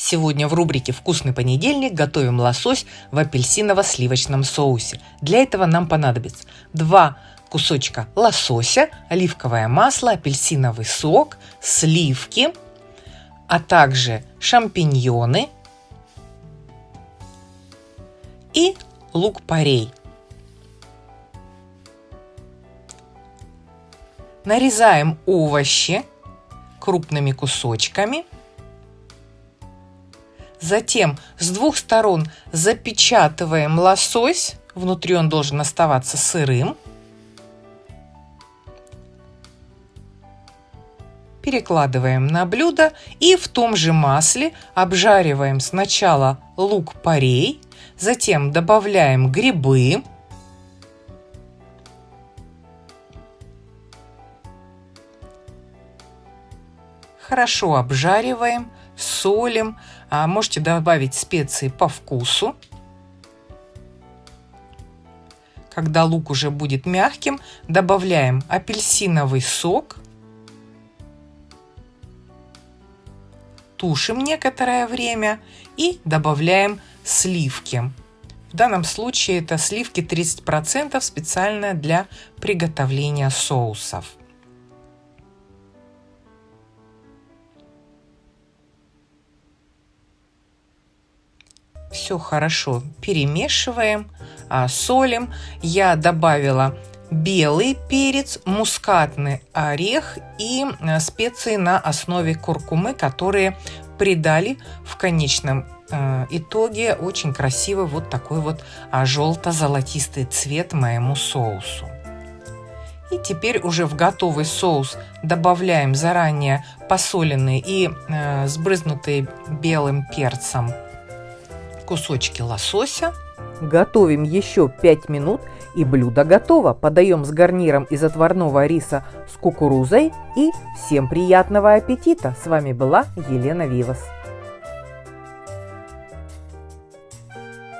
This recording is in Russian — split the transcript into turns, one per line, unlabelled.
Сегодня в рубрике «Вкусный понедельник» готовим лосось в апельсиново-сливочном соусе. Для этого нам понадобится 2 кусочка лосося, оливковое масло, апельсиновый сок, сливки, а также шампиньоны и лук-порей. Нарезаем овощи крупными кусочками – Затем с двух сторон запечатываем лосось. Внутри он должен оставаться сырым. Перекладываем на блюдо и в том же масле обжариваем сначала лук-порей, затем добавляем грибы, хорошо обжариваем, солим, а можете добавить специи по вкусу. Когда лук уже будет мягким, добавляем апельсиновый сок. Тушим некоторое время и добавляем сливки. В данном случае это сливки 30% специально для приготовления соусов. Все хорошо перемешиваем, а, солим. Я добавила белый перец, мускатный орех и а, специи на основе куркумы, которые придали в конечном а, итоге очень красивый вот такой вот желто-золотистый цвет моему соусу. И теперь уже в готовый соус добавляем заранее посоленные и э, сбрызнутые белым перцем кусочки лосося.
Готовим еще 5 минут и блюдо готово. Подаем с гарниром из отварного риса с кукурузой и всем приятного аппетита. С вами была Елена Вивас.